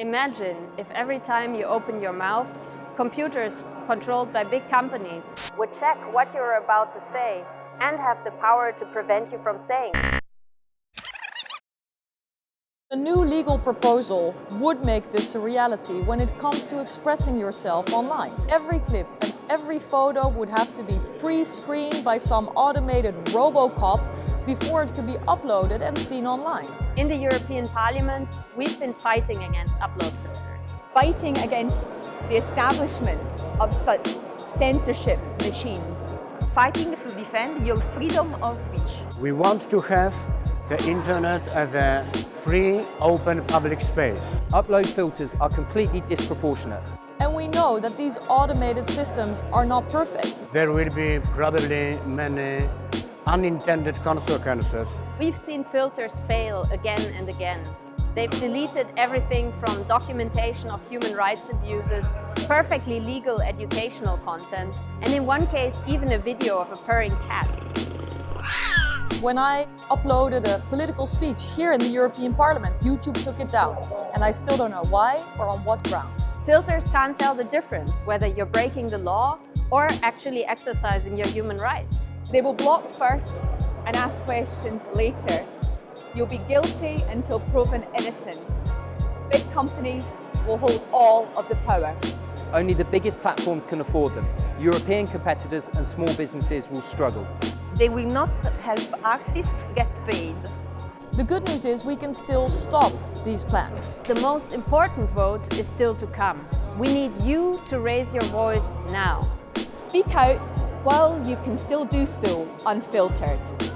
Imagine if every time you open your mouth, computers controlled by big companies would check what you're about to say and have the power to prevent you from saying. A new legal proposal would make this a reality when it comes to expressing yourself online. Every clip and every photo would have to be pre-screened by some automated Robocop before it could be uploaded and seen online. In the European Parliament, we've been fighting against upload filters. Fighting against the establishment of such censorship machines. Fighting to defend your freedom of speech. We want to have the internet as a free, open public space. Upload filters are completely disproportionate. And we know that these automated systems are not perfect. There will be probably many unintended consequences. We've seen filters fail again and again. They've deleted everything from documentation of human rights abuses, perfectly legal educational content, and in one case even a video of a purring cat. When I uploaded a political speech here in the European Parliament, YouTube took it down. And I still don't know why or on what grounds. Filters can't tell the difference whether you're breaking the law or actually exercising your human rights. They will block first and ask questions later. You'll be guilty until proven innocent. Big companies will hold all of the power. Only the biggest platforms can afford them. European competitors and small businesses will struggle. They will not help artists get paid. The good news is we can still stop these plans. The most important vote is still to come. We need you to raise your voice now. Speak out while you can still do so unfiltered.